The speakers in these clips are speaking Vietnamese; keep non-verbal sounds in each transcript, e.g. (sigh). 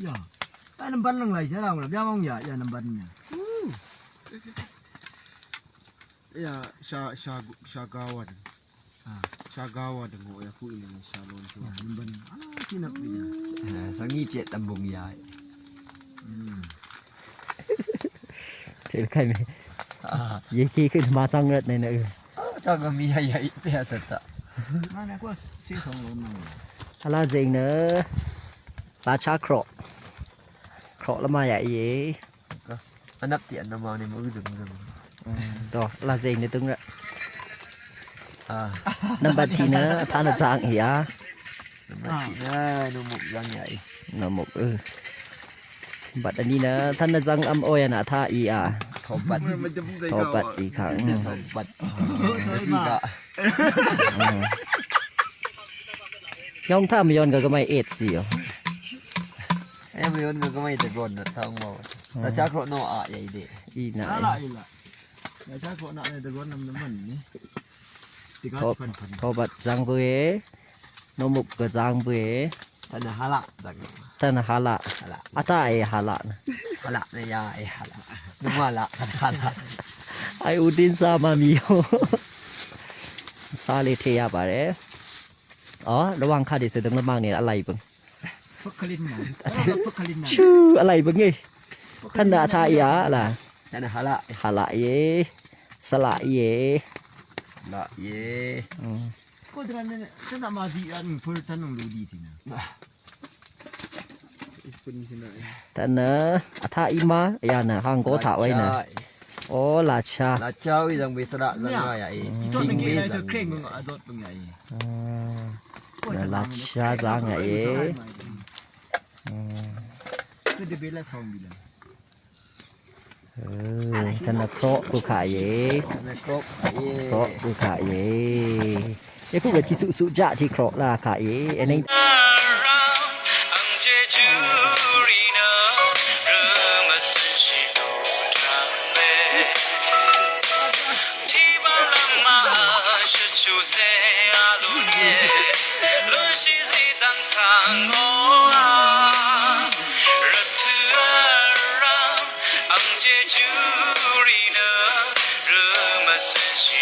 Ya. Tak nampak nang lagi sekarang. Dia mahu ya, ya nampaknya. Ya, sya sya sya gawat. Ha. Sya gawat dengan ya aku ini salon tu. Ya, nampak. Alah, sini dia. Ya, sangi pet tambung ya. Hmm. (laughs) Cepat ni. Ha. Ye ki ke sama sangat ni nak. Ah, tak gemi ya ya, biasa tak. Mana aku sih songlong. Ala dình nữa? Lá cha krọ Krọ là mà vậy gì? Anh nắp tiện nó màu này mới dừng dừng. Rồi là dình nữa tung ra à. Năm bát chi nữa (laughs) Tha là dạng hỉ á? Nó chỉ nó nó mục răng nhảy. Nó một ừ. Bát anh đi nữa Tha là dạng âm ôi à tha ý à? Thọ bật Thọ bát ý khẳng. Thọ bật gì cả Nhông tha mà yon cái mày ết gì à em mới ôn cái mấy từ còn được thong màu là chắc rồi nó à vậy đi Ý nãy Ala ila. Ya cha ko na ne de gon nam nam man ni. Tiga Thọ pan pan. Thọ bát giang với Nó mục cái giang với anh là hala đặc Tha là hà lạ hala À ta ấy hà lạ nè hala này ya ai hala đúng mà lạ hala ai udin sa ma mi yo စားလေးထ อ๋อระวังค่ะเดี๋ยวเสือตึงลำบากเนี่ยอะไรบึงพักคลินนะพักคลินนะชื่ออะไรบึงไงท่านดาทายะล่ะท่านฮาละฮาละเยสละเยละเยก็ดังนั้นท่านมาดีอันเพื่อท่านลงดูดีทีนะท่านนะอาทาอิมาอย่านะห้างก็ถ่าไว้นะโอ้ลาชาลาชาวิจังเบสระจังไรไอ้ทิ้งเบสระ na la cha za nga e tu de bela som bila ธนโครกุขายธนโครกุขายเอ้คู่กับที่สุสุจะที่โครลาขายเอ้นี่ since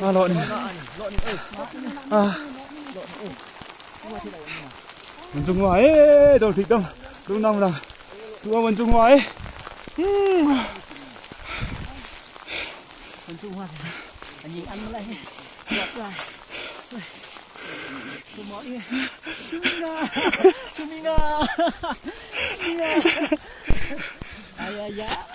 à, lộn à. mình dùng ngoài đầu thịt đông đúng Rồi là đúng mình dùng ngoài mình dùng ngoài anh nhìn ăn lại giọt lại Sumina! Sumina! Sumina! Ay, ay, ay!